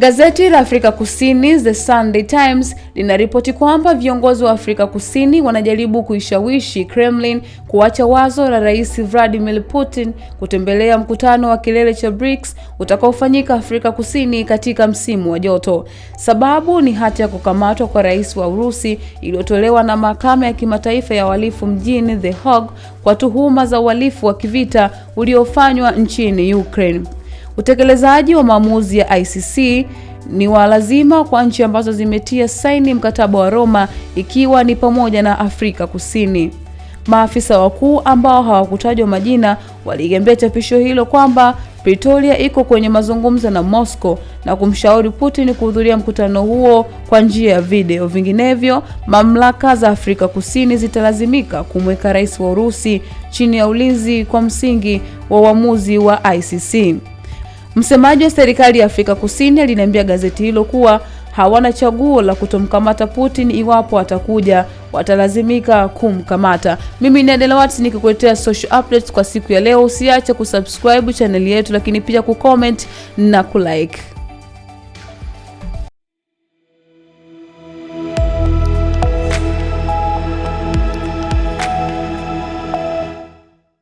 Gazeti la Afrika Kusini The Sunday Times linaripoti kwamba viongozi wa Afrika Kusini wanajaribu kuishawishi Kremlin kuacha wazo la Rais Vladimir Putin kutembelea mkutano wa kilele cha BRICS utakaofanyika Afrika Kusini katika msimu wa joto. Sababu ni hati ya kukamatwa kwa rais wa Urusi iliyotolewa na mahakama ya kimataifa ya uhalifu mjini The Hague kwa tuhuma za uhalifu wa kivita uliofanywa nchini Ukraine. Utekelezaji wa maamuzi ya ICC ni wa lazima kwa nchi ambazo zimetia saini mkataba wa Roma ikiwa ni pamoja na Afrika Kusini. Maafisa wakuu ambao hawakutajwa majina waligembea chapisho hilo kwamba Pretoria iko kwenye mazungumzo na Moscow na kumshauri Putin kuhudhuria mkutano huo kwa njia ya video. Vinginevyo, mamlaka za Afrika Kusini zitalazimika kumweka rais wa Urusi chini ya ulinzi kwa msingi wa uamuzi wa ICC. Msemaji wa serikali ya Afrika Kusini aliniambia gazeti hilo kuwa hawana chaguo la kutomkamata Putin. Iwapo atakuja, watalazimika kumkamata. Mimi ni Adela Watts nikikuletea social updates kwa siku ya leo. Usiache kusubscribe chaneli yetu, lakini pia kucomment na kulike.